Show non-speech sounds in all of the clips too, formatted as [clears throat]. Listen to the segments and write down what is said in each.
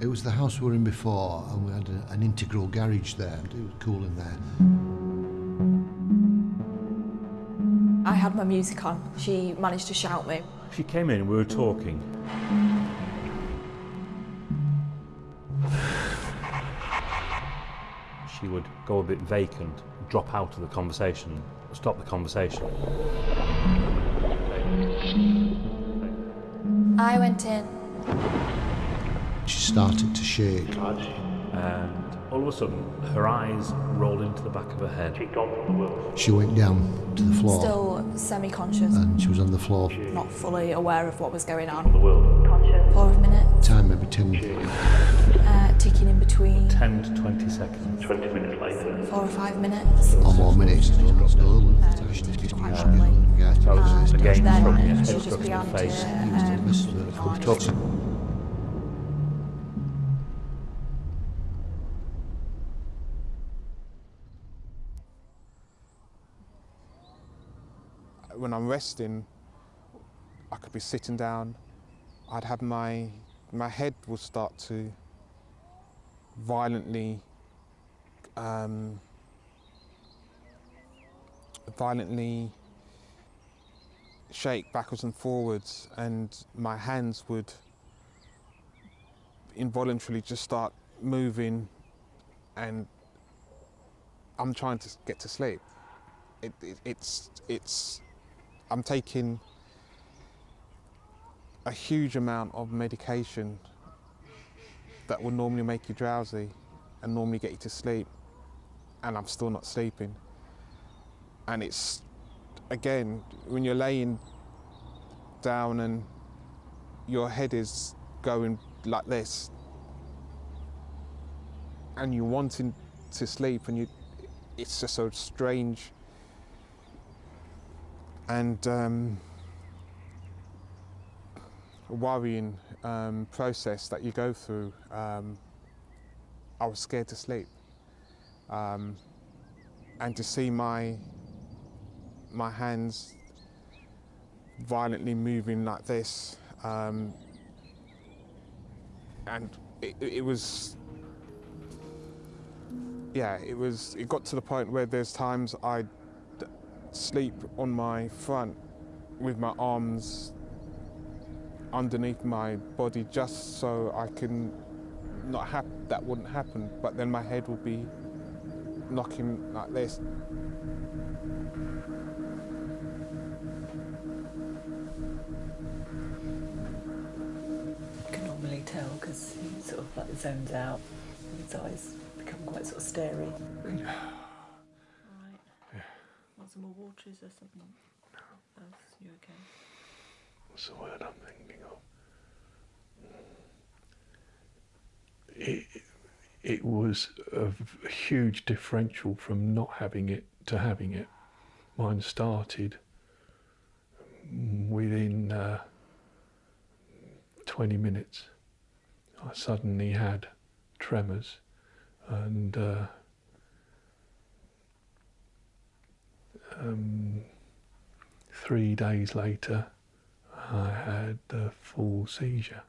It was the house we were in before, and we had a, an integral garage there. It was cool in there. I had my music on. She managed to shout me. She came in, we were talking. She would go a bit vacant, drop out of the conversation, stop the conversation. I went in. She started to shake. And all of a sudden, her eyes rolled into the back of her head. She went down to the floor, Still semi-conscious, and she was on the floor. not fully aware of what was going on. For a minute, Time maybe 10, uh, ticking in between 10 to 20 seconds. 20 minutes later. four or five minutes. or more minutes. Quite badly. So it was And again then struck me, a head she just struck me in began the face. to um, Talking. when I'm resting, I could be sitting down. I'd have my my head would start to violently um, violently shake backwards and forwards, and my hands would involuntarily just start moving, and I'm trying to get to sleep. It, it, it's it's I'm taking a huge amount of medication that would normally make you drowsy and normally get you to sleep, and I'm still not sleeping. And it's again when you're laying down and your head is going like this, and you're wanting to sleep, and you, it's just so strange and um, worrying um, process that you go through. Um, I was scared to sleep, um, and to see my my hands violently moving like this, um, and it, it was. Yeah, it was. It got to the point where there's times I sleep on my front with my arms underneath my body just so I can not have that wouldn't happen but then my head will be knocking like this You can normally tell because he sort of like zones out. His eyes become quite sort of starey. [sighs] [laughs] Want some more waters or something else? You okay? What's the word I'm thinking of? It, it was a huge differential from not having it to having it. Mine started within uh, 20 minutes. I suddenly had tremors and uh, um, three days later I had a full seizure.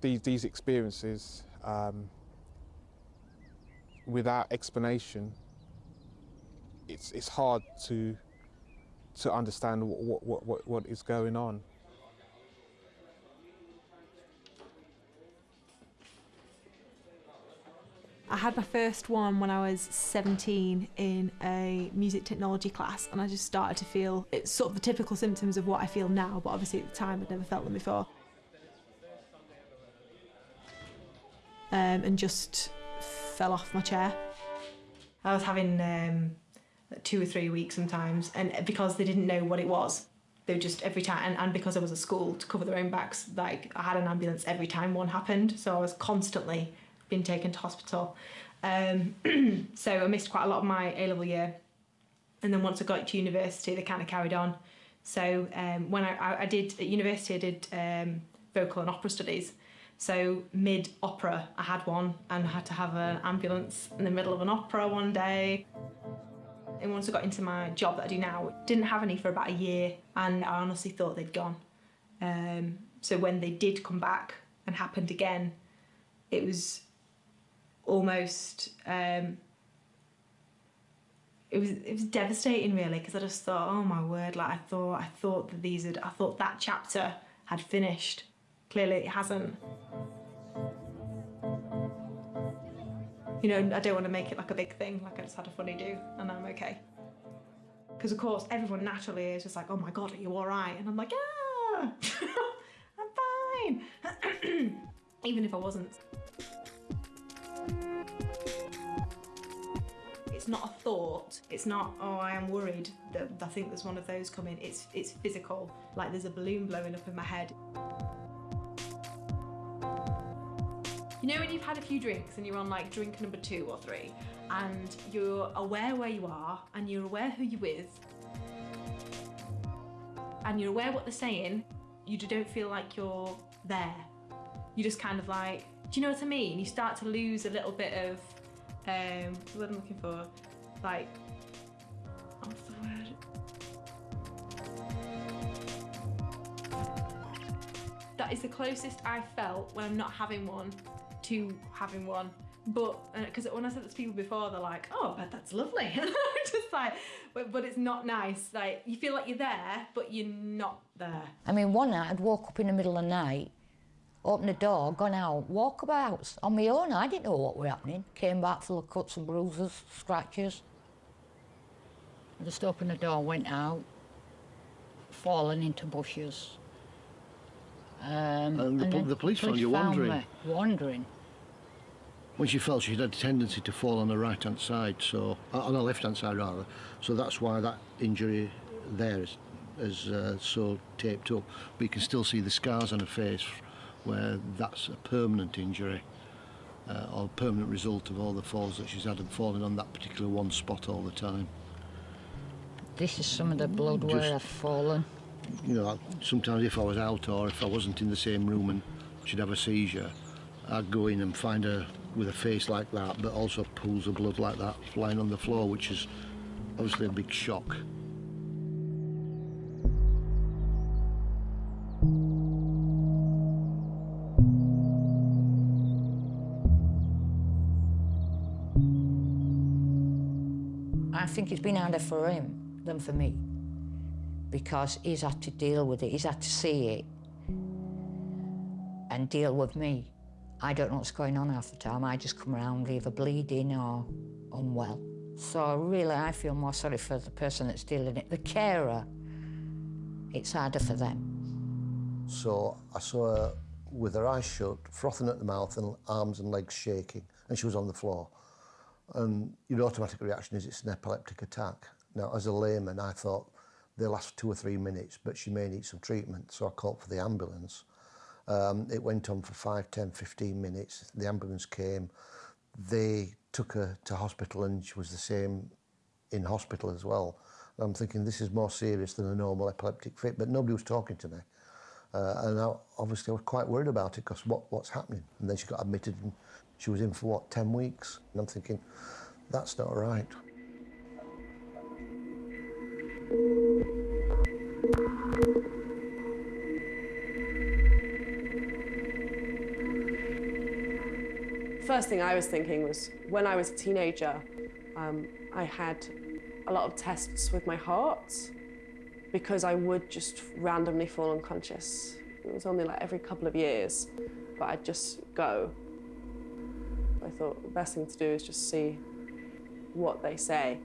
these, these experiences um, without explanation it's, it's hard to to understand what, what, what, what is going on. I had my first one when I was 17 in a music technology class, and I just started to feel it's sort of the typical symptoms of what I feel now, but obviously at the time I'd never felt them before. Um, and just fell off my chair. I was having um, two or three weeks sometimes, and because they didn't know what it was, they were just every time, and, and because I was at school to cover their own backs, like I had an ambulance every time one happened, so I was constantly being taken to hospital. Um, [clears throat] so I missed quite a lot of my A level year, and then once I got to university, they kind of carried on. So um, when I, I, did at university, I did um, vocal and opera studies. So mid opera, I had one and had to have an ambulance in the middle of an opera one day. And once I got into my job that I do now, didn't have any for about a year, and I honestly thought they'd gone. Um, so when they did come back and happened again, it was almost um, it was it was devastating really because I just thought oh my word like I thought I thought that these had I thought that chapter had finished. Clearly it hasn't. You know I don't want to make it like a big thing like I just had a funny do and I'm okay. Because of course everyone naturally is just like oh my god are you all right and I'm like yeah [laughs] I'm fine. [clears throat] Even if I wasn't it's not a thought. It's not, oh, I am worried that I think there's one of those coming. It's it's physical. Like there's a balloon blowing up in my head. You know when you've had a few drinks and you're on like drink number two or three, and you're aware where you are and you're aware who you're with, and you're aware what they're saying, you don't feel like you're there. You just kind of like, do you know what I mean? You start to lose a little bit of um, I'm looking for, like, what's the word? That is the closest I felt when I'm not having one to having one. But because uh, when I said that to people before, they're like, "Oh, but that's lovely," [laughs] just like, but, "But it's not nice." Like you feel like you're there, but you're not there. I mean, one night I'd walk up in the middle of the night opened the door, gone out, walkabouts on my own. I didn't know what were happening. Came back full of cuts and bruises, scratches. I just opened the door, went out, fallen into bushes. Um, and the, and the police found you wandering. Wandering. When she fell, she had a tendency to fall on the right-hand side, so uh, on the left-hand side rather. So that's why that injury there is, is uh, so taped up. But you can still see the scars on her face where that's a permanent injury uh, or permanent result of all the falls that she's had and falling on that particular one spot all the time. This is some of the blood Just, where I've fallen. You know, sometimes if I was out or if I wasn't in the same room and she'd have a seizure, I'd go in and find her with a face like that, but also pools of blood like that flying on the floor, which is obviously a big shock. Think it's been harder for him than for me because he's had to deal with it, he's had to see it and deal with me. I don't know what's going on half the time. I just come around either bleeding or unwell. So really, I feel more sorry for the person that's dealing it. The carer, it's harder for them. So I saw her with her eyes shut, frothing at the mouth and arms and legs shaking, and she was on the floor. And your automatic reaction is it's an epileptic attack. Now, as a layman, I thought they last two or three minutes, but she may need some treatment. So I called for the ambulance. Um, it went on for 5, 10, 15 minutes. The ambulance came. They took her to hospital and she was the same in hospital as well. And I'm thinking this is more serious than a normal epileptic fit, but nobody was talking to me. Uh, and I, obviously I was quite worried about it because what, what's happening? And then she got admitted and she was in for what, 10 weeks? And I'm thinking, that's not right. First thing I was thinking was when I was a teenager, um, I had a lot of tests with my heart because I would just randomly fall unconscious. It was only like every couple of years, but I'd just go I thought the best thing to do is just see what they say.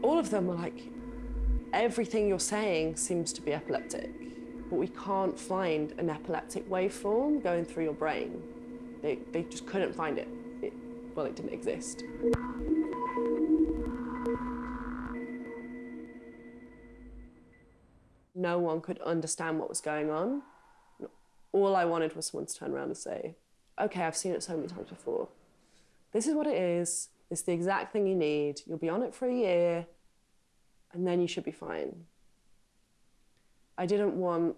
All of them were like, everything you're saying seems to be epileptic, but we can't find an epileptic waveform going through your brain. They, they just couldn't find it. it. Well, it didn't exist. No one could understand what was going on all I wanted was someone to turn around and say, okay, I've seen it so many times before. This is what it is. It's the exact thing you need. You'll be on it for a year, and then you should be fine. I didn't want,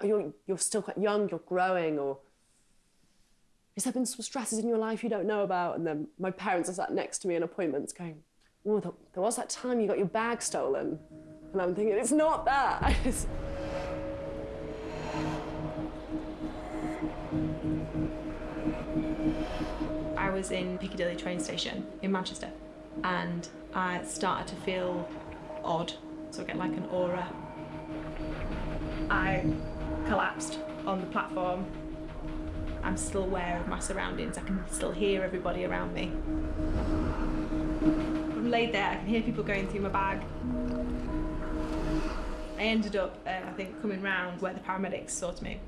oh, you're, you're still quite young, you're growing, or has there been some stresses in your life you don't know about? And then my parents are sat next to me in appointments going, oh, there was that time you got your bag stolen. And I'm thinking, it's not that. [laughs] was in Piccadilly train station in Manchester and I started to feel odd, so I get like an aura. I collapsed on the platform. I'm still aware of my surroundings, I can still hear everybody around me. I'm laid there, I can hear people going through my bag. I ended up, uh, I think, coming round where the paramedics saw to me.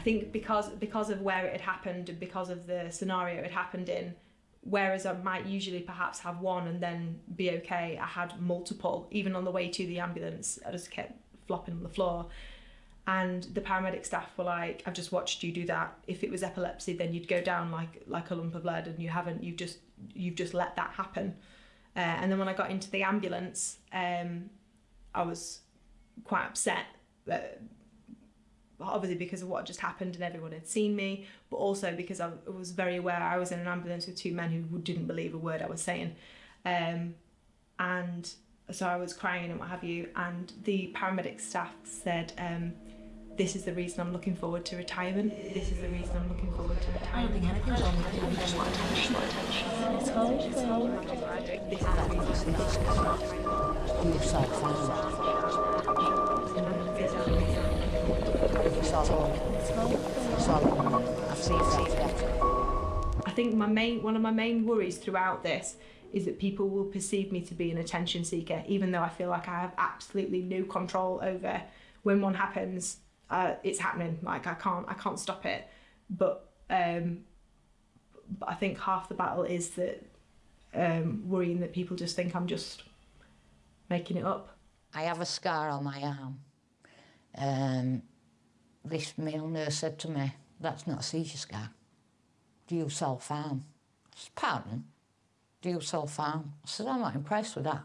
I think because because of where it had happened and because of the scenario it happened in, whereas I might usually perhaps have one and then be okay, I had multiple. Even on the way to the ambulance, I just kept flopping on the floor. And the paramedic staff were like, "I've just watched you do that. If it was epilepsy, then you'd go down like like a lump of lead, and you haven't. You've just you've just let that happen." Uh, and then when I got into the ambulance, um, I was quite upset. Uh, obviously because of what just happened and everyone had seen me, but also because I was very aware I was in an ambulance with two men who didn't believe a word I was saying. Um, and so I was crying and what have you. And the paramedic staff said, um, this is the reason I'm looking forward to retirement. This is the reason I'm looking forward to retirement. I don't think anything's wrong with you. I just want attention. It's cold. It's cold. This is the reason I'm looking I think my main one of my main worries throughout this is that people will perceive me to be an attention seeker, even though I feel like I have absolutely no control over when one happens. Uh, it's happening. Like I can't I can't stop it. But um, but I think half the battle is that um, worrying that people just think I'm just making it up. I have a scar on my arm. Um, this male nurse said to me, that's not a seizure scar. Do you self-harm? I said, pardon? Do you self-harm? I said, I'm not impressed with that.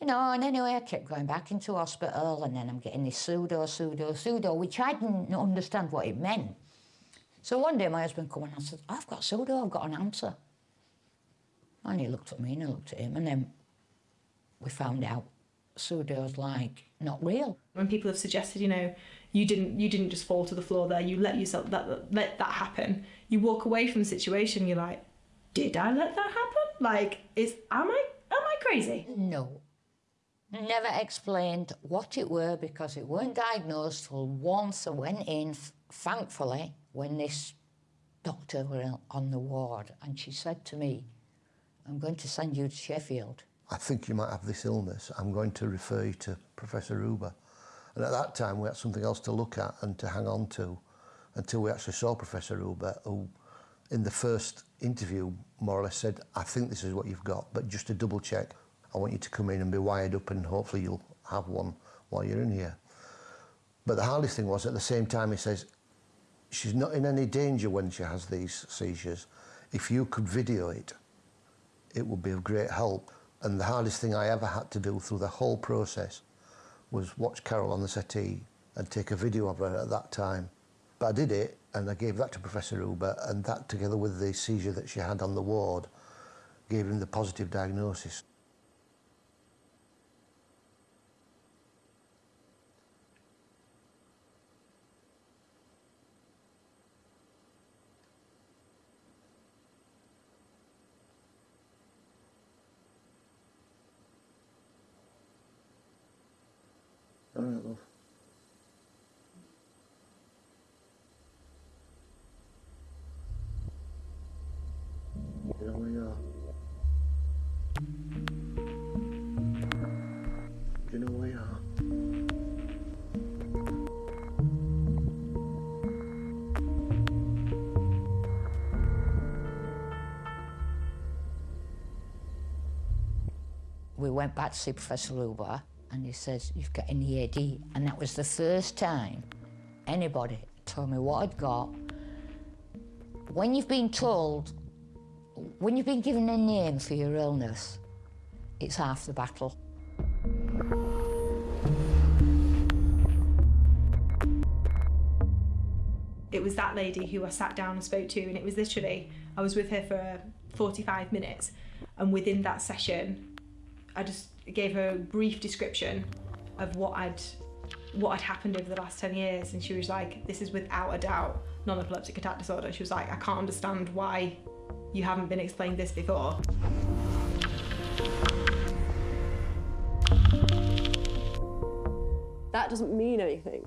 You know, and anyway, I kept going back into hospital and then I'm getting this pseudo, pseudo, pseudo, which I didn't understand what it meant. So one day my husband came and I said, I've got pseudo, I've got an answer. And he looked at me and I looked at him and then we found out pseudo's like not real. When people have suggested, you know, you didn't you didn't just fall to the floor there, you let yourself that let that happen. You walk away from the situation, you're like, did I let that happen? Like, is am I am I crazy? No. Never explained what it were because it weren't diagnosed till once I went in, thankfully, when this doctor were on the ward and she said to me, I'm going to send you to Sheffield. I think you might have this illness. I'm going to refer you to Professor Reuber. And at that time, we had something else to look at and to hang on to until we actually saw Professor Reuber, who, in the first interview, more or less said, I think this is what you've got, but just to double check, I want you to come in and be wired up and hopefully you'll have one while you're in here. But the hardest thing was, at the same time, he says, she's not in any danger when she has these seizures. If you could video it, it would be of great help. And the hardest thing I ever had to do through the whole process was watch Carol on the settee and take a video of her at that time. But I did it and I gave that to Professor Reuber and that together with the seizure that she had on the ward gave him the positive diagnosis. Back to see Professor Reuber and he says, you've got an EAD. And that was the first time anybody told me what I'd got. When you've been told, when you've been given a name for your illness, it's half the battle. It was that lady who I sat down and spoke to, and it was literally, I was with her for 45 minutes, and within that session, I just gave her a brief description of what I'd what had happened over the last 10 years and she was like this is without a doubt non-epileptic attack disorder she was like i can't understand why you haven't been explained this before That doesn't mean anything.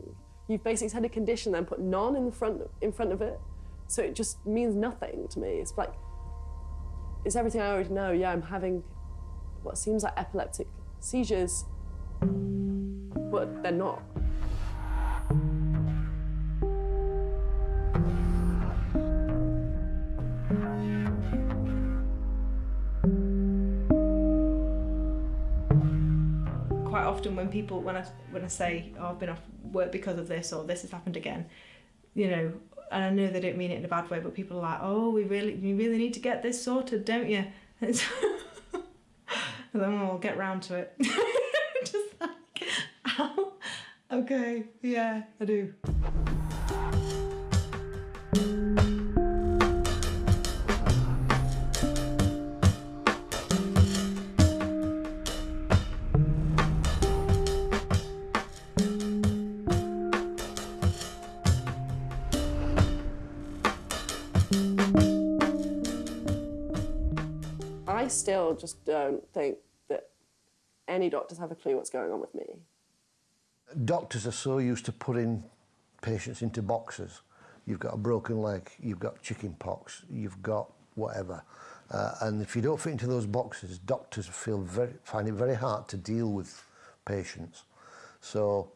You've basically had a condition then put non in front in front of it. So it just means nothing to me. It's like it's everything I already know. Yeah, I'm having what seems like epileptic seizures, but they're not. quite often when people when I when I say oh, I've been off work because of this or this has happened again, you know, and I know they don't mean it in a bad way, but people are like, oh, we really you really need to get this sorted, don't you? [laughs] and [laughs] then we'll get round to it. [laughs] Just like, [laughs] ow. okay, yeah, I do. Still just don't think that any doctors have a clue what's going on with me. Doctors are so used to putting patients into boxes. You've got a broken leg, you've got chicken pox, you've got whatever. Uh, and if you don't fit into those boxes, doctors feel very, find it very hard to deal with patients. So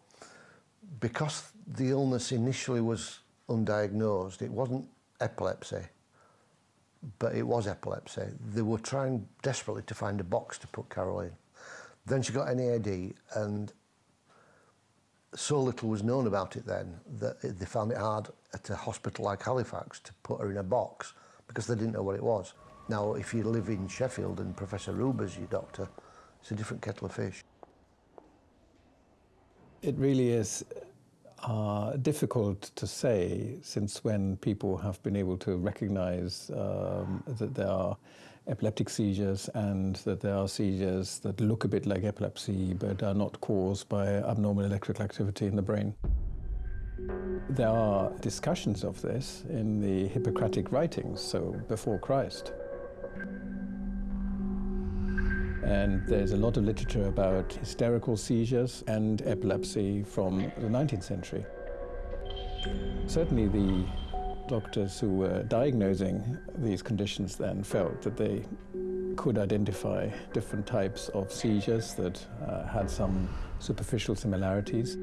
because the illness initially was undiagnosed, it wasn't epilepsy, but it was epilepsy. They were trying desperately to find a box to put Carol in. Then she got NAD and so little was known about it then that they found it hard at a hospital like Halifax to put her in a box because they didn't know what it was. Now, if you live in Sheffield and Professor Reuber's your doctor, it's a different kettle of fish. It really is uh, difficult to say since when people have been able to recognize um, that there are epileptic seizures and that there are seizures that look a bit like epilepsy but are not caused by abnormal electrical activity in the brain. There are discussions of this in the Hippocratic writings, so before Christ. And there's a lot of literature about hysterical seizures and epilepsy from the 19th century. Certainly the doctors who were diagnosing these conditions then felt that they could identify different types of seizures that uh, had some superficial similarities.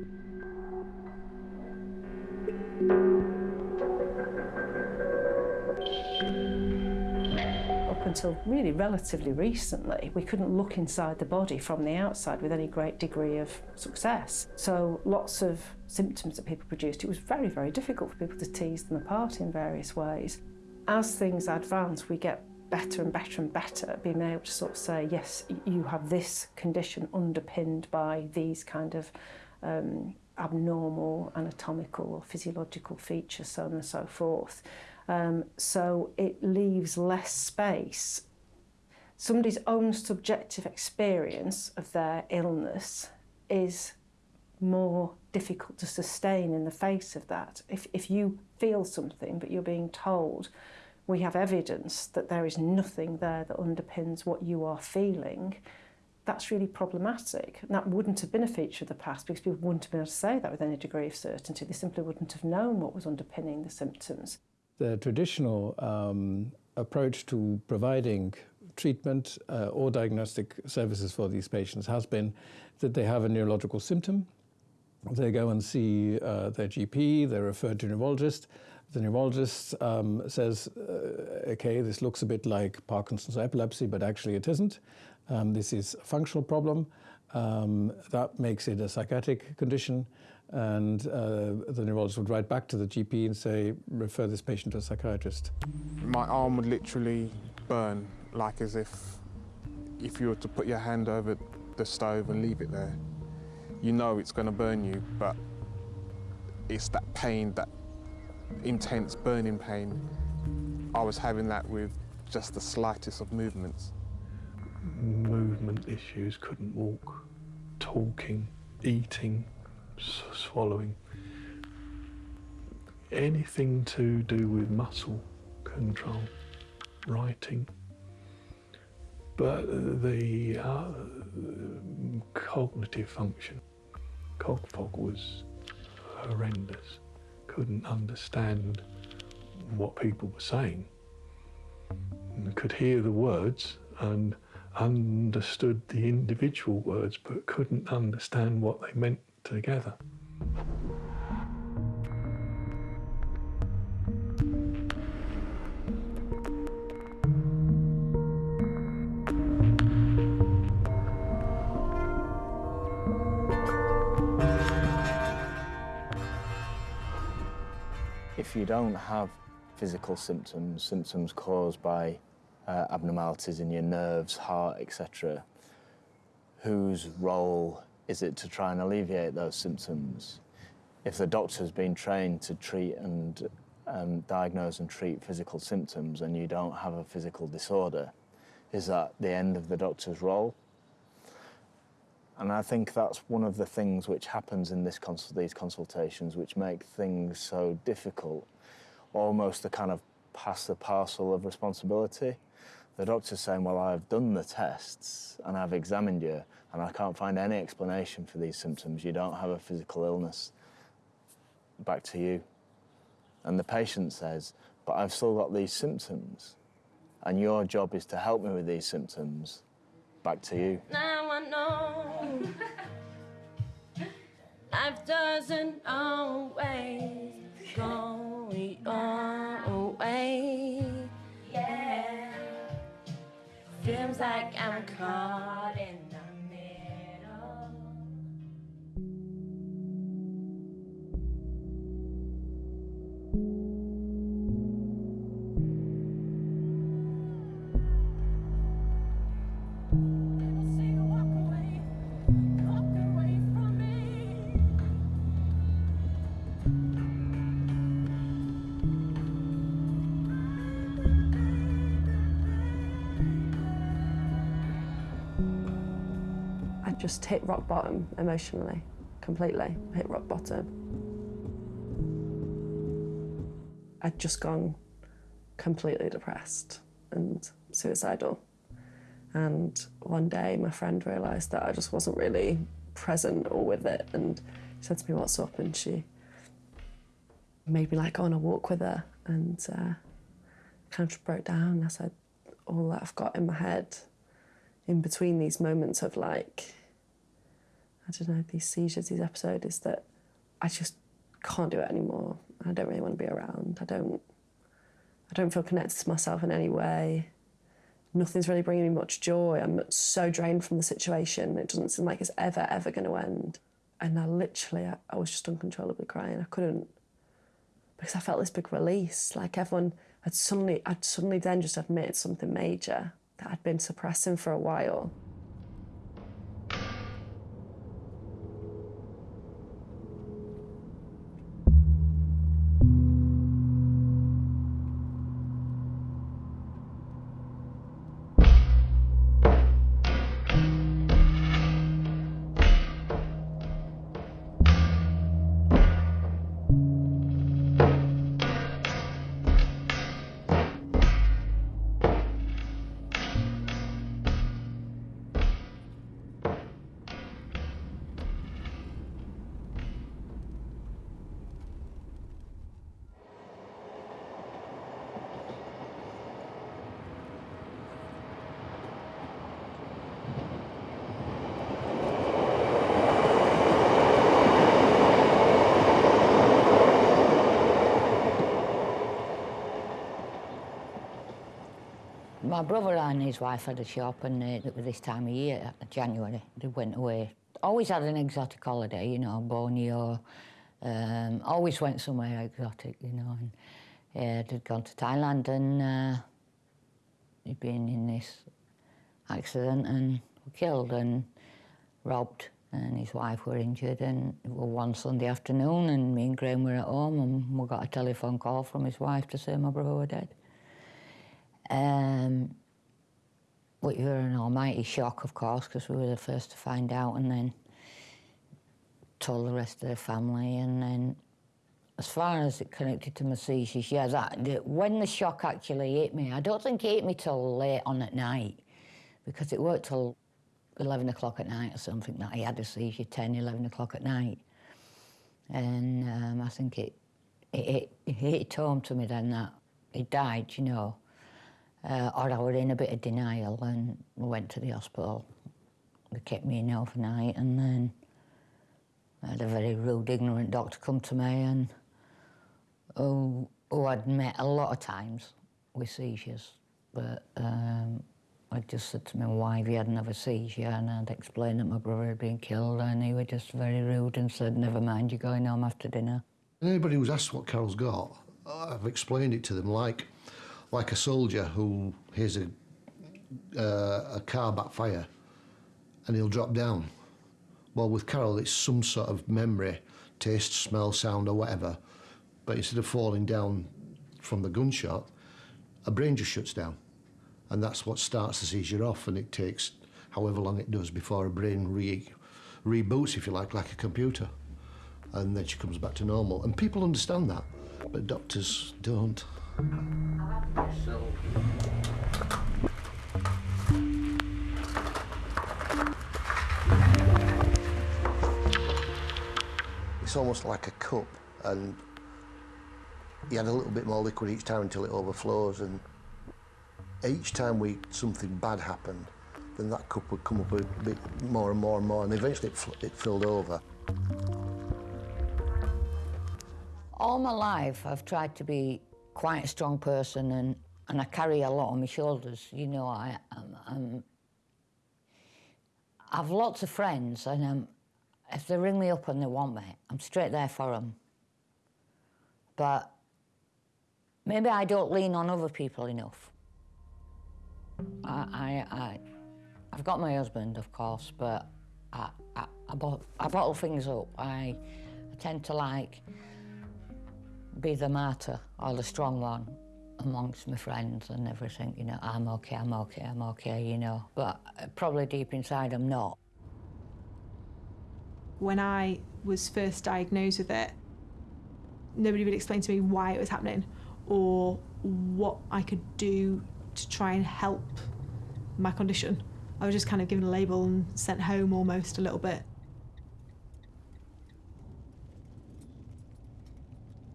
until really relatively recently, we couldn't look inside the body from the outside with any great degree of success. So lots of symptoms that people produced, it was very, very difficult for people to tease them apart in various ways. As things advance, we get better and better and better at being able to sort of say, yes, you have this condition underpinned by these kind of um, abnormal anatomical or physiological features, so on and so forth. Um, so it leaves less space. Somebody's own subjective experience of their illness is more difficult to sustain in the face of that. If, if you feel something but you're being told we have evidence that there is nothing there that underpins what you are feeling, that's really problematic. And that wouldn't have been a feature of the past because people wouldn't have been able to say that with any degree of certainty. They simply wouldn't have known what was underpinning the symptoms. The traditional um, approach to providing treatment uh, or diagnostic services for these patients has been that they have a neurological symptom. They go and see uh, their GP, they're referred to a neurologist. The neurologist um, says, uh, okay, this looks a bit like Parkinson's epilepsy, but actually it isn't. Um, this is a functional problem. Um, that makes it a psychiatric condition. And uh, the neurologist would write back to the GP and say, refer this patient to a psychiatrist. My arm would literally burn, like as if if you were to put your hand over the stove and leave it there. You know it's going to burn you, but it's that pain, that intense burning pain. I was having that with just the slightest of movements. Movement issues, couldn't walk, talking, eating, swallowing. Anything to do with muscle control, writing. But the uh, cognitive function, cog fog was horrendous. Couldn't understand what people were saying. Could hear the words and understood the individual words but couldn't understand what they meant together. If you don't have physical symptoms, symptoms caused by uh, abnormalities in your nerves, heart, etc., whose role is it to try and alleviate those symptoms? If the doctor's been trained to treat and um, diagnose and treat physical symptoms and you don't have a physical disorder, is that the end of the doctor's role? And I think that's one of the things which happens in this cons- these consultations, which make things so difficult, almost a kind of pass the parcel of responsibility. The doctor's saying, well, I've done the tests and I've examined you and I can't find any explanation for these symptoms. You don't have a physical illness. Back to you. And the patient says, but I've still got these symptoms and your job is to help me with these symptoms. Back to you. Now I know life doesn't always go your like I'm caught in just hit rock bottom emotionally, completely hit rock bottom. I'd just gone completely depressed and suicidal. And one day my friend realised that I just wasn't really present or with it and said to me, What's up? And she made me like go on a walk with her and uh, kind of broke down. I said, All that I've got in my head in between these moments of like, I don't know, these seizures, these episodes, is that I just can't do it anymore. I don't really want to be around. I don't. I don't feel connected to myself in any way. Nothing's really bringing me much joy. I'm so drained from the situation. It doesn't seem like it's ever, ever going to end. And I literally, I, I was just uncontrollably crying. I couldn't, because I felt this big release. Like everyone had suddenly, I'd suddenly then just admitted something major that I'd been suppressing for a while. My brother and his wife had a shop, and uh, it was this time of year, January, they went away. Always had an exotic holiday, you know, Borneo. Um, always went somewhere exotic, you know. And uh, they'd gone to Thailand, and uh, he'd been in this accident and were killed and robbed, and his wife were injured. And it was one Sunday afternoon, and me and Graham were at home, and we got a telephone call from his wife to say my brother were dead. Um, we were in almighty shock, of course, because we were the first to find out, and then told the rest of the family, and then as far as it connected to my seizures, yeah, that, the, when the shock actually hit me, I don't think it hit me till late on at night, because it worked till 11 o'clock at night or something that I had a seizure, 10, 11 o'clock at night. And um, I think it, it, it, it hit home to me then that he died, you know. Uh, or I was in a bit of denial and went to the hospital. They kept me in overnight and then I had a very rude, ignorant doctor come to me and who, who I'd met a lot of times with seizures. But um, I just said to my wife he had another seizure and I'd explained that my brother had been killed and he was just very rude and said, never mind, you're going home after dinner. Anybody who's asked what Carol's got, I've explained it to them like, like a soldier who hears a, uh, a car backfire and he'll drop down. Well, with Carol, it's some sort of memory, taste, smell, sound, or whatever. But instead of falling down from the gunshot, a brain just shuts down. And that's what starts the seizure off, and it takes however long it does before a brain re reboots, if you like, like a computer. And then she comes back to normal. And people understand that, but doctors don't. It's almost like a cup, and you add a little bit more liquid each time until it overflows. And each time we something bad happened, then that cup would come up a bit more and more and more, and eventually it, it filled over. All my life, I've tried to be quite a strong person, and, and I carry a lot on my shoulders. You know, I, I'm, I'm I've lots of friends, and um, if they ring me up and they want me, I'm straight there for them. But maybe I don't lean on other people enough. I, I, I, I've got my husband, of course, but I, I, I, bottle, I bottle things up. I, I tend to like be the martyr or the strong one amongst my friends and everything, you know, I'm okay, I'm okay, I'm okay, you know, but uh, probably deep inside I'm not. When I was first diagnosed with it, nobody would explain to me why it was happening or what I could do to try and help my condition. I was just kind of given a label and sent home almost a little bit.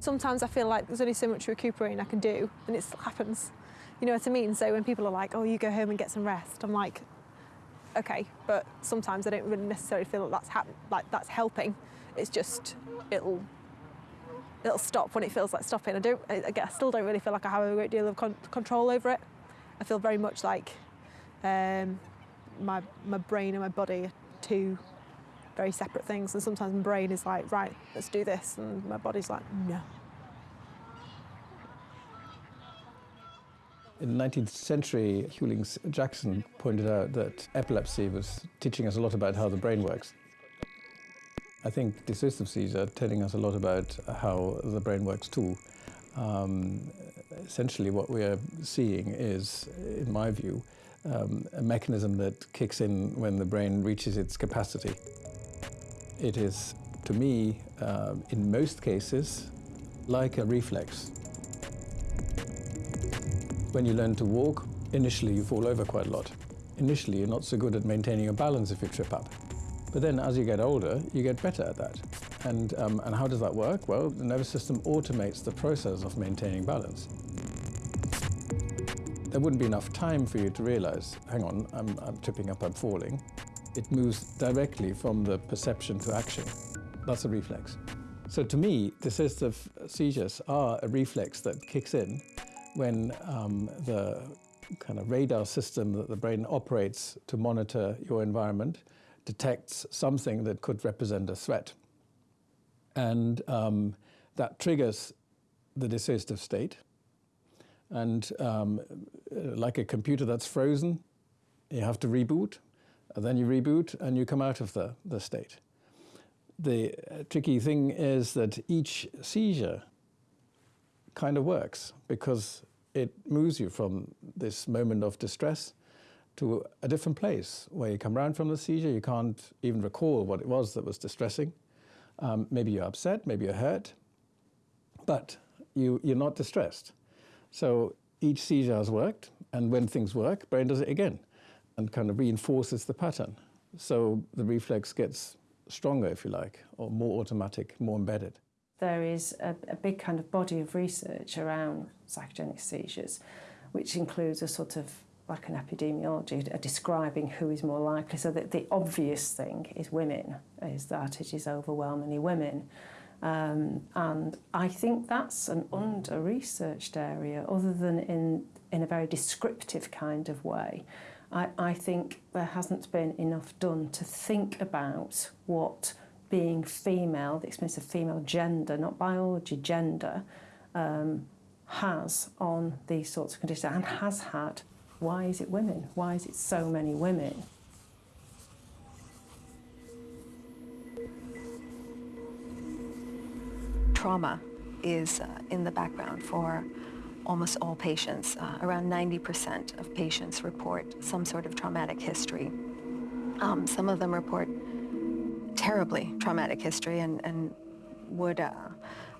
Sometimes I feel like there's only so much recuperating I can do, and it still happens. You know what I mean? So when people are like, "Oh, you go home and get some rest," I'm like, "Okay," but sometimes I don't really necessarily feel that that's like that's helping. It's just it'll it'll stop when it feels like stopping. I don't. I, I still don't really feel like I have a great deal of con- control over it. I feel very much like um, my my brain and my body are very separate things, and sometimes my brain is like, "Right, let's do this," and my body's like, "No." In the 19th century, Hughlings Jackson pointed out that epilepsy was teaching us a lot about how the brain works. I think dissociative seizures are telling us a lot about how the brain works too. Um, essentially, what we are seeing is, in my view, um, a mechanism that kicks in when the brain reaches its capacity. It is, to me, um, in most cases, like a reflex. When you learn to walk, initially you fall over quite a lot. Initially, you're not so good at maintaining your balance if you trip up. But then as you get older, you get better at that. And, um, and how does that work? Well, the nervous system automates the process of maintaining balance. There wouldn't be enough time for you to realize, hang on, I'm, I'm tripping up, I'm falling. It moves directly from the perception to action. That's a reflex. So to me, dissociative seizures are a reflex that kicks in when um, the kind of radar system that the brain operates to monitor your environment detects something that could represent a threat. And um, that triggers the dissociative state. And um, like a computer that's frozen, you have to reboot, and then you reboot and you come out of the, the state. The uh, tricky thing is that each seizure kind of works because it moves you from this moment of distress to a different place where you come round from the seizure, you can't even recall what it was that was distressing, Um, maybe you're upset, maybe you're hurt, but you, you're not distressed. So each seizure has worked, and when things work, brain does it again and kind of reinforces the pattern. So the reflex gets stronger, if you like, or more automatic, more embedded. There is a, a big kind of body of research around psychogenic seizures, which includes a sort of like an epidemiology, a describing who is more likely. So that the obvious thing is women, is that it is overwhelmingly women. Um, and I think that's an under-researched area, other than in, in a very descriptive kind of way. I, I think there hasn't been enough done to think about what being female, the experience of female gender, not biology, gender, um, has on these sorts of conditions and has had. Why is it women? Why is it so many women? Trauma is uh, in the background for almost all patients. Uh, around 90% of patients report some sort of traumatic history. Um, some of them report terribly traumatic history and, and would uh,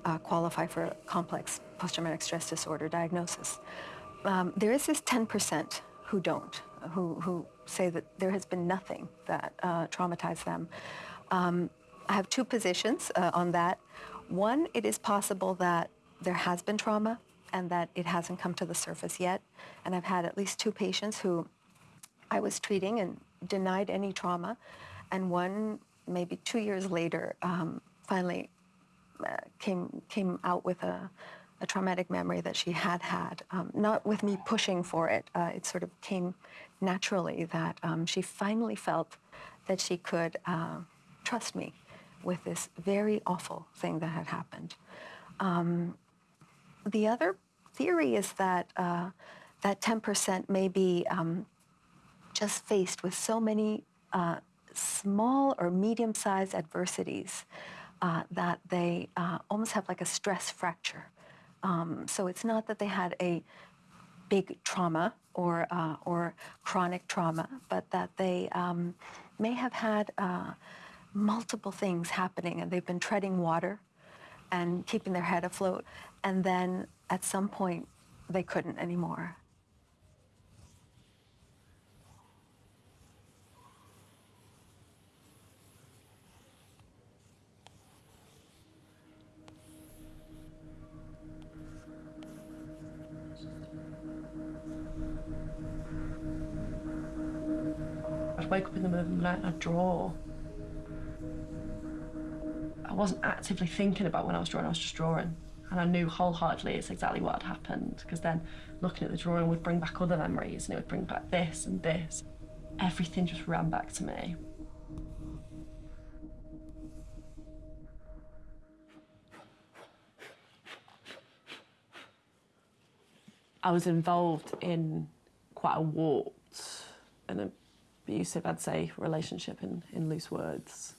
uh, qualify for complex post-traumatic stress disorder diagnosis. Um, there is this 10% who don't, who, who say that there has been nothing that uh, traumatized them. Um, I have two positions uh, on that. One, it is possible that there has been trauma and that it hasn't come to the surface yet. And I've had at least two patients who I was treating and denied any trauma. And one, maybe two years later, um, finally uh, came, came out with a, a traumatic memory that she had had, um, not with me pushing for it. Uh, it sort of came naturally that um, she finally felt that she could uh, trust me with this very awful thing that had happened. Um, the other theory is that uh, that 10% may be um, just faced with so many uh, small or medium-sized adversities uh, that they uh, almost have like a stress fracture. Um, so it's not that they had a big trauma or, uh, or chronic trauma, but that they um, may have had uh, multiple things happening and they've been treading water and keeping their head afloat. And then at some point, they couldn't anymore. I'd wake up in the middle of the night and I'd draw. I wasn't actively thinking about when I was drawing, I was just drawing. And I knew wholeheartedly it's exactly what had happened because then looking at the drawing would bring back other memories and it would bring back this and this. Everything just ran back to me. I was involved in quite a warped and abusive, I'd say, relationship in, in loose words.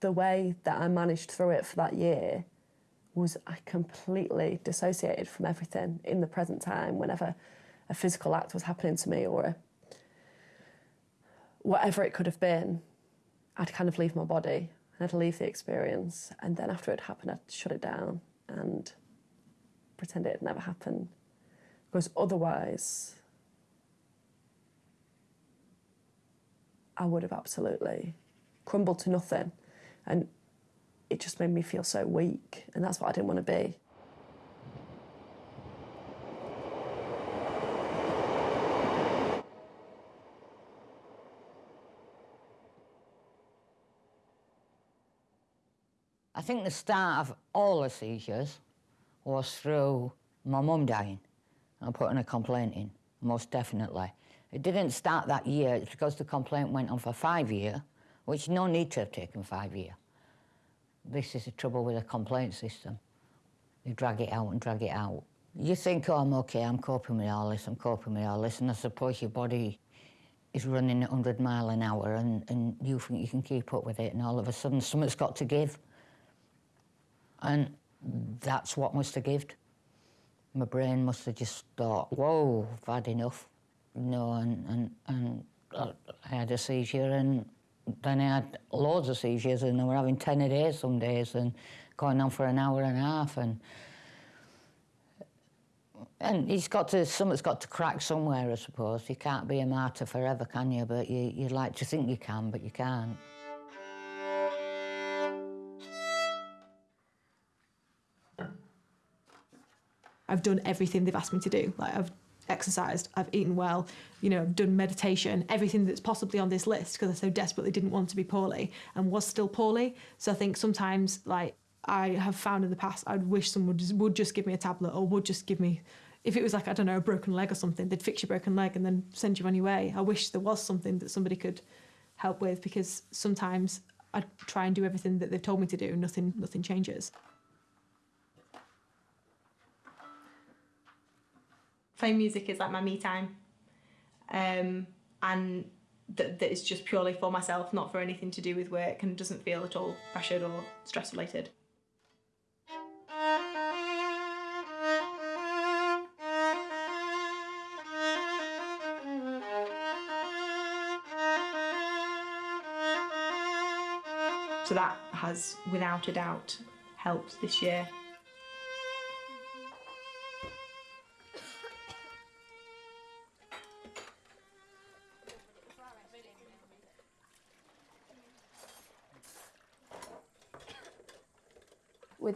The way that I managed through it for that year was I completely dissociated from everything in the present time whenever a physical act was happening to me or a, whatever it could have been, I'd kind of leave my body and I'd leave the experience. And then after it happened, I'd shut it down and pretend it had never happened. Because otherwise, I would have absolutely crumbled to nothing. And it just made me feel so weak, and that's what I didn't want to be. I think the start of all the seizures was through my mum dying and putting a complaint in, most definitely. It didn't start that year, it's because the complaint went on for five years, which no need to have taken five years. This is the trouble with the complaint system. You drag it out and drag it out. You think, oh, I'm okay, I'm coping with all this, I'm coping with all this, and I suppose your body is running at 100 mile an hour and, and you think you can keep up with it, and all of a sudden something's got to give. And that's what must have given. My brain must have just thought, whoa, I've had enough. Know, and, and, and I had a seizure and then I had loads of seizures and I were having 10 a day some days and going on for an hour and a half and and it's got to something's got to crack somewhere I suppose. You can't be a martyr forever can you? But you, you'd like to think you can but you can't. I've done everything they've asked me to do. Like I've exercised, I've eaten well, you know, I've done meditation, everything that's possibly on this list because I so desperately didn't want to be poorly and was still poorly. So I think sometimes like I have found in the past I'd wish someone would, would just give me a tablet or would just give me if it was like I don't know a broken leg or something, they'd fix your broken leg and then send you on your way. I wish there was something that somebody could help with because sometimes I try and do everything that they've told me to do, nothing nothing changes. Playing music is like my me time. Um, and that, that is just purely for myself not for anything to do with work and doesn't feel at all pressured or stress related. So that has without a doubt helped this year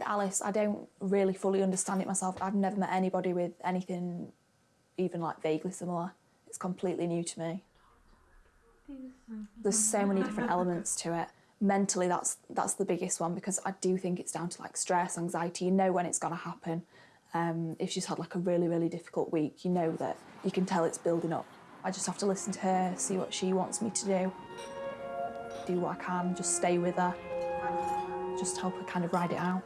with Alice, I don't really fully understand it myself. I've never met anybody with anything even like vaguely similar. It's completely new to me. There's so many different [laughs] elements to it. Mentally, that's that's the biggest one because I do think it's down to like stress, anxiety. You know when it's going to happen. Um, if she's had like a really really difficult week, you know that you can tell it's building up. I just have to listen to her, see what she wants me to do, do what I can, just stay with her, just help her kind of ride it out.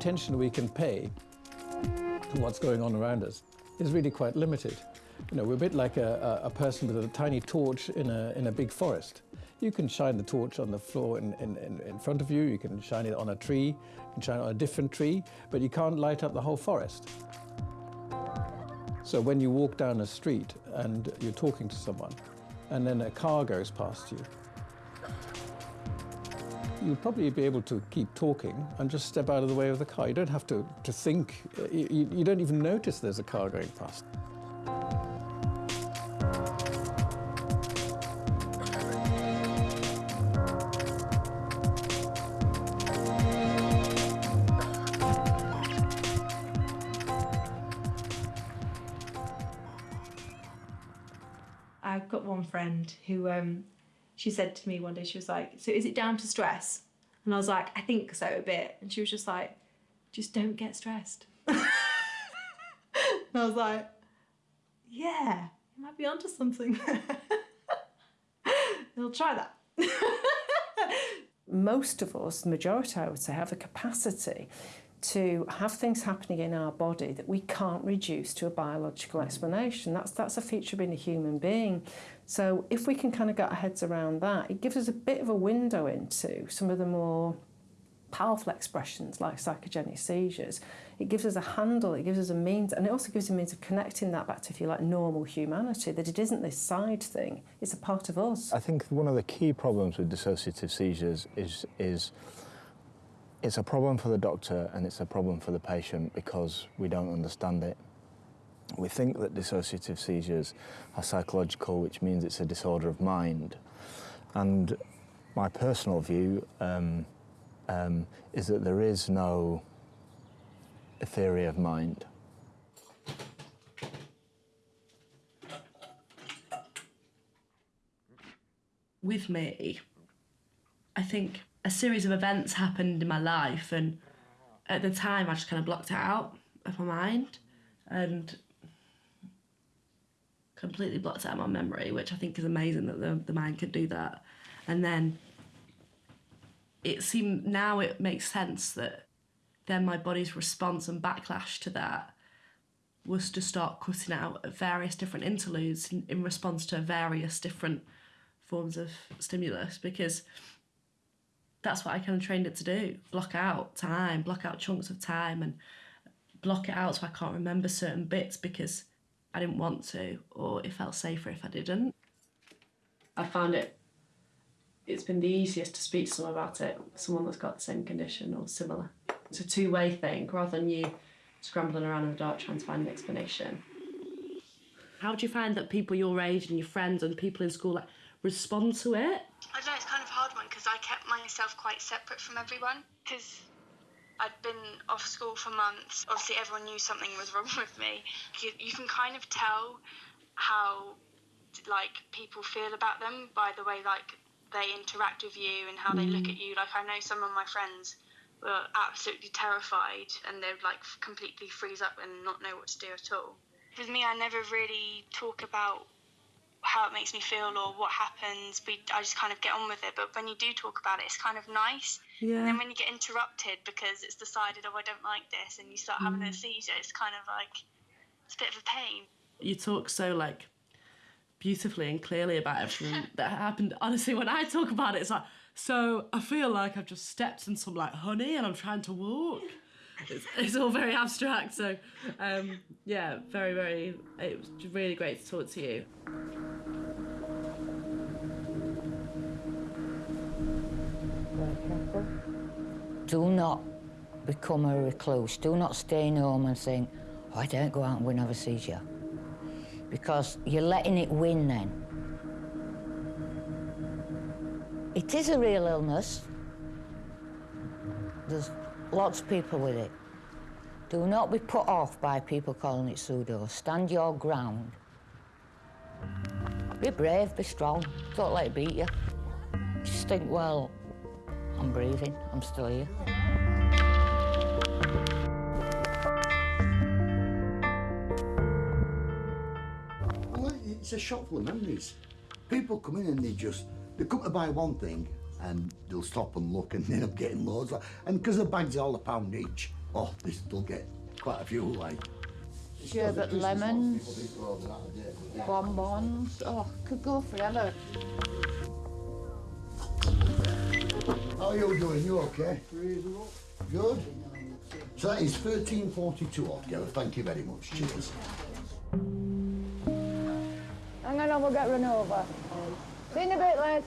Attention we can pay to what's going on around us is really quite limited. You know, we're a bit like a, a, person with a tiny torch in a, in a big forest. You can shine the torch on the floor in, in, in, in front of you, you can shine it on a tree, you can shine it on a different tree, but you can't light up the whole forest. So when you walk down a street and you're talking to someone, and then a car goes past you, you'll probably be able to keep talking and just step out of the way of the car. You don't have to, to think, you, you don't even notice there's a car going past. I've got one friend who um, she said to me one day, she was like, So is it down to stress? And I was like, I think so a bit. And she was just like, Just don't get stressed. [laughs] and I was like, Yeah, you might be onto something. [laughs] I'll try that. [laughs] Most of us, the majority I would say, have a capacity to have things happening in our body that we can't reduce to a biological mm. explanation. That's, that's a feature of being a human being. So if we can kind of get our heads around that, it gives us a bit of a window into some of the more powerful expressions like psychogenic seizures. It gives us a handle, it gives us a means, and it also gives us a means of connecting that back to, if you like, normal humanity, that it isn't this side thing, it's a part of us. I think one of the key problems with dissociative seizures is, is it's a problem for the doctor and it's a problem for the patient because we don't understand it. We think that dissociative seizures are psychological, which means it's a disorder of mind. And my personal view um, um, is that there is no theory of mind. with me, I think a series of events happened in my life, and at the time, I just kind of blocked it out of my mind and completely blocked out my memory, which I think is amazing that the, the mind can do that. And then it seemed now it makes sense that then my body's response and backlash to that was to start cutting out various different interludes in, in response to various different forms of stimulus because that's what I kind of trained it to do block out time, block out chunks of time, and block it out so I can't remember certain bits because I didn't want to, or it felt safer if I didn't. I found it, it's been the easiest to speak to someone about it, someone that's got the same condition or similar. It's a two way thing rather than you scrambling around in the dark trying to find an explanation. How do you find that people your age and your friends and people in school like, respond to it? I don't know, it's kind of a hard one because I kept myself quite separate from everyone because I'd been off school for months. Obviously, everyone knew something was [laughs] wrong with me. You, you can kind of tell how like people feel about them by the way like they interact with you and how they look Mm. at you. Like I know some of my friends were absolutely terrified and they'd like completely freeze up and not know what to do at all. With me, I never really talk about how it makes me feel or what happens. We, I just kind of get on with it. But when you do talk about it, it's kind of nice. Yeah. And then when you get interrupted because it's decided, oh, I don't like this, and you start having a Mm. seizure, it's kind of like it's a bit of a pain. you talk so like beautifully and clearly about everything [laughs] that happened. Honestly, when I talk about it, it's like, so I feel like I've just stepped in some like honey and I'm trying to walk. It's, it's all very abstract. So, um, yeah, very, very, it was really great to talk to you. Do not become a recluse. Do not stay in home and think, oh, I don't go out and win have a seizure. Because you're letting it win then. It is a real illness. There's lots of people with it. Do not be put off by people calling it pseudo. Stand your ground. Be brave, be strong. Don't let it beat you. Just think, well, I'm breathing, I'm still here. It's a shop full of memories. People come in and they just they come to buy one thing and they'll stop and look and end up getting loads. And because the bags are all a pound each, oh, they'll get quite a few like. Sherbet lemons, oh, bonbons. Oh, could go forever. How are you doing? You okay? Good. So that is thirteen forty-two altogether. Thank you very much. Cheers. Hang on, we'll get run over. See you in a bit, lads.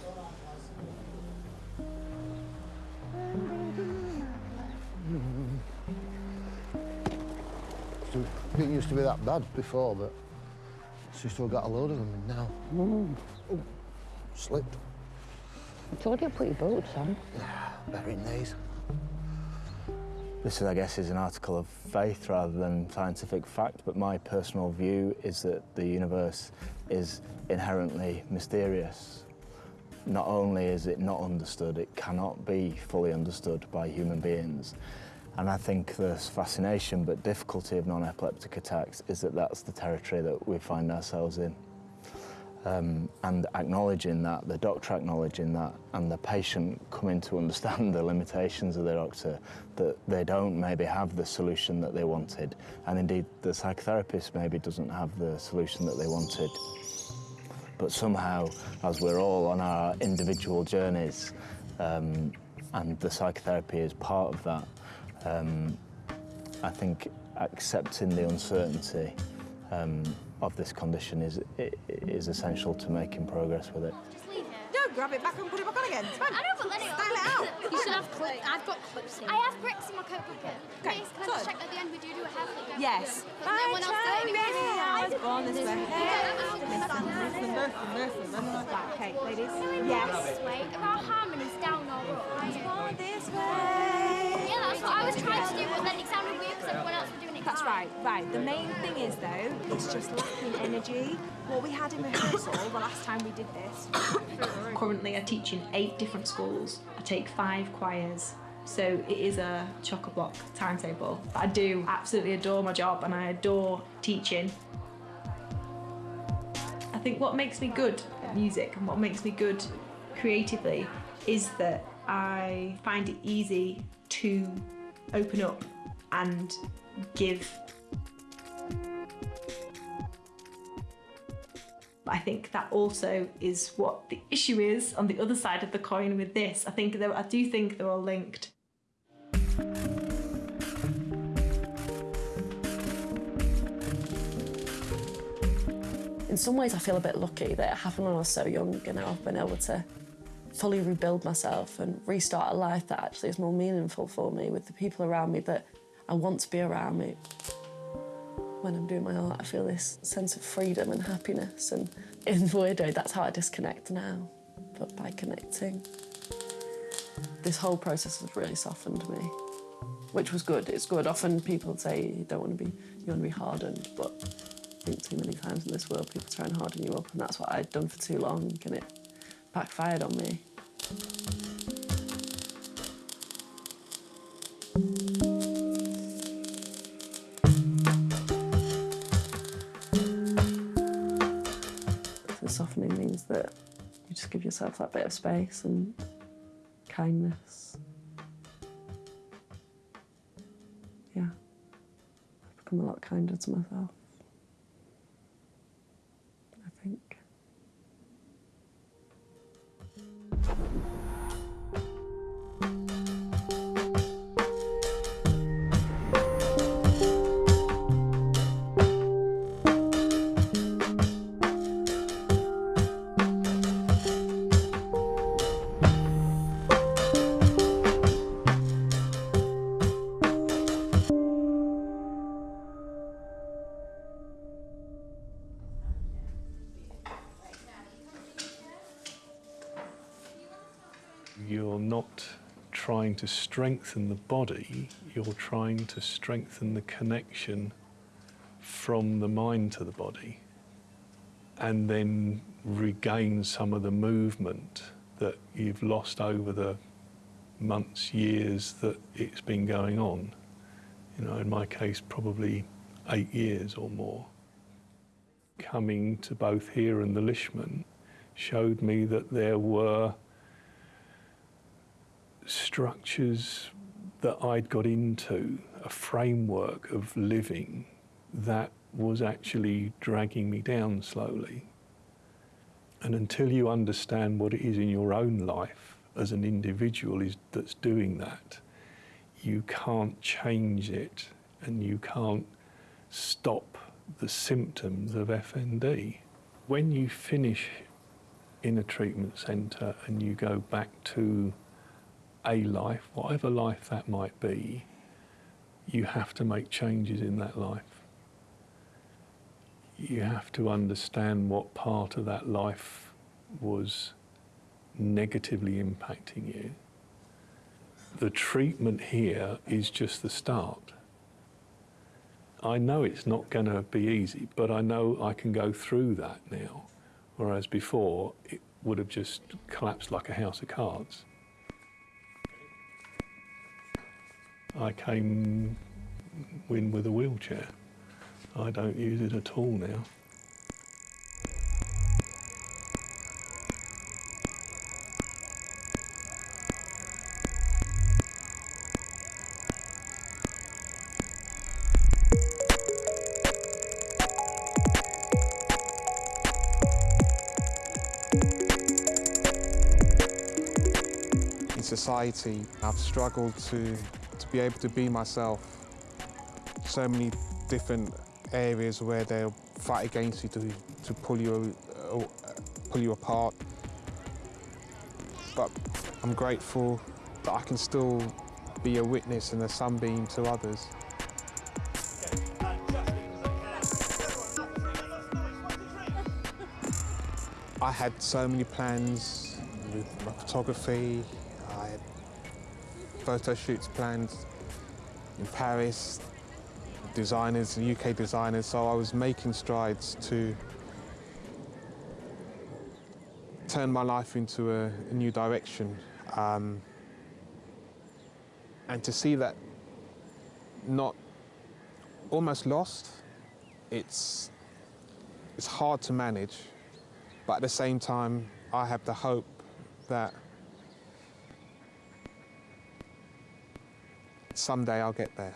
So, It used to be that bad before, but she's still got a load of them in now. Mm. Oh, slipped. I told you to put your boots on. Better in these. This, I guess, is an article of faith rather than scientific fact, but my personal view is that the universe is inherently mysterious. Not only is it not understood, it cannot be fully understood by human beings. And I think the fascination but difficulty of non-epileptic attacks is that that's the territory that we find ourselves in. Um, and acknowledging that, the doctor acknowledging that, and the patient coming to understand the limitations of the doctor, that they don't maybe have the solution that they wanted, and indeed the psychotherapist maybe doesn't have the solution that they wanted. But somehow, as we're all on our individual journeys, um, and the psychotherapy is part of that, um, I think accepting the uncertainty um, of this condition is, is essential to making progress with it. No, grab it back and put it back on again. It's fine. I know, but let it Style it out. You should have clips. I've got clips in. I have bricks in my coat pocket. Okay, Please, can I just check at the end we do do a hair flip? Yes. But no one else does it. I was born this way. Yeah. Okay, ladies. This Yes. way. Are our harmonies down or up? This way. Yeah, that's what I was trying to do, but then it sounded weird because everyone else was doing it. That's right, right. The main thing is, though, it's just lacking energy. What we had in rehearsal the last time we did this. [coughs] Currently, I teach in eight different schools. I take five choirs. So it is a chock-a-block timetable. I do absolutely adore my job and I adore teaching. I think what makes me good at music and what makes me good creatively is that I find it easy to open up and give. I think that also is what the issue is on the other side of the coin with this. I think that I do think they're all linked. In some ways, I feel a bit lucky that it happened when I was so young and I've been able to fully rebuild myself and restart a life that actually is more meaningful for me with the people around me that I want to be around me. When I'm doing my art, I feel this sense of freedom and happiness, and in weird that's how I disconnect now, but by connecting. This whole process has really softened me, which was good. It's good. Often people say you don't want to be, you want to be hardened, but I think too many times in this world people try and harden you up, and that's what I'd done for too long, and it backfired on me. The softening means that you just give yourself that bit of space and kindness. Yeah. I've become a lot kinder to myself. To strengthen the body, you're trying to strengthen the connection from the mind to the body and then regain some of the movement that you've lost over the months, years that it's been going on. You know, in my case, probably eight years or more. Coming to both here and the Lishman showed me that there were structures that I'd got into, a framework of living that was actually dragging me down slowly. And until you understand what it is in your own life as an individual is that's doing that, you can't change it and you can't stop the symptoms of FND. When you finish in a treatment centre and you go back to a life, whatever life that might be, you have to make changes in that life. You have to understand what part of that life was negatively impacting you. The treatment here is just the start. I know it's not going to be easy, but I know I can go through that now, whereas before it would have just collapsed like a house of cards. I came in with a wheelchair. I don't use it at all now. In society, I've struggled to, be able to be myself. So many different areas where they'll fight against you to, to pull you, uh, pull you apart. But I'm grateful that I can still be a witness and a sunbeam to others. I had so many plans with my photography. Photo shoots planned in Paris, designers, UK designers, so I was making strides to turn my life into a, a new direction. Um, and to see that not almost lost, it's, it's hard to manage. But at the same time, I have the hope that someday I'll get there.